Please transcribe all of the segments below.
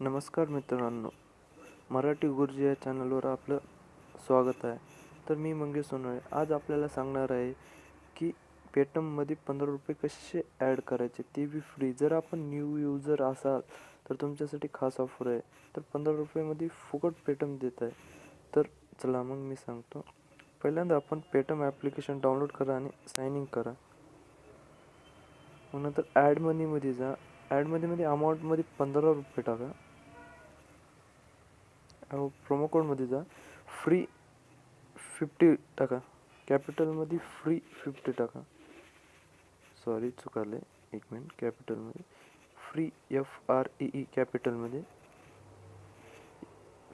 नमस्कार मित्रांनो मराठी गुरुजी या चॅनलवर आपलं स्वागत आहे. तर मी मंगेश सोनळे. आज आपल्याला सांगणार आहे की पेटममध्ये पंधरा रुपये कसे ॲड करायचे ते बी फ्री जर आपण न्यू युजर असाल तर तुमच्यासाठी खास ऑफर आहे. तर पंधरा रुपयेमध्ये फुकट पेटम देत आहे. तर चला मग मी सांगतो. पहिल्यांदा आपण पेटम ॲप्लिकेशन डाउनलोड करा आणि साईन इन करा. मग नंतर ॲड मनीमध्ये जा. ॲडमध्ये मध्ये अमाऊंटमध्ये पंधरा रुपये टाका. प्रोमो कोडमध्ये जा. फ्री फिफ्टी टाका. कॅपिटलमध्ये फ्री फिफ्टी टाका. सॉरी चुकाले. एक मिनिट कॅपिटलमध्ये free F R E E कॅपिटलमध्ये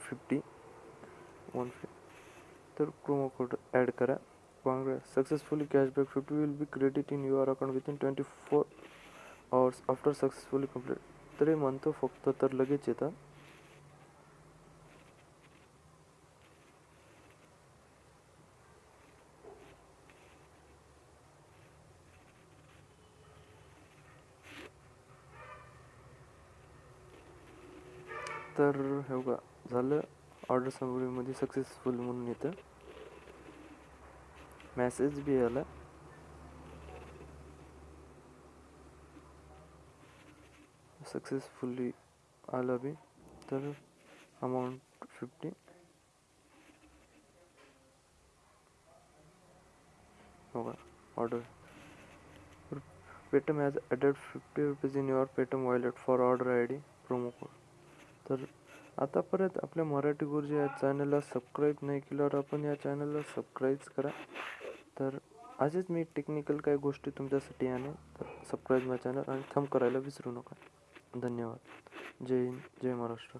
फिफ्टी वन फिफ्टी तर प्रोमो कोड ॲड करा. Successfully cashback fifty will be credit in your account within twenty four hours after successfully complete तरी म्हणतो फक्त तर लगेच येतात तर हे बघा झालं. ऑर्डर समरीमध्ये सक्सेसफुल म्हणून येतं. मॅसेज बी आला. सक्सेसफुली आला बी. तर अमाऊंट फिफ्टी बघा order Paytm has added fifty rupees in your Paytm wallet for order I D promo code तर आतापर्यंत आपल्या मराठी गुरुजी या चॅनलला सबस्क्राईब नाही केल्यावर आपण या चॅनलला सबस्क्राईब करा. तर असेच मी टेक्निकल काही गोष्टी तुमच्यासाठी आणेन तर सबस्क्राईब माय चॅनल आणि थंब करायला विसरू नका. धन्यवाद. जय हिंद. जय महाराष्ट्र.